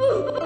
Oh,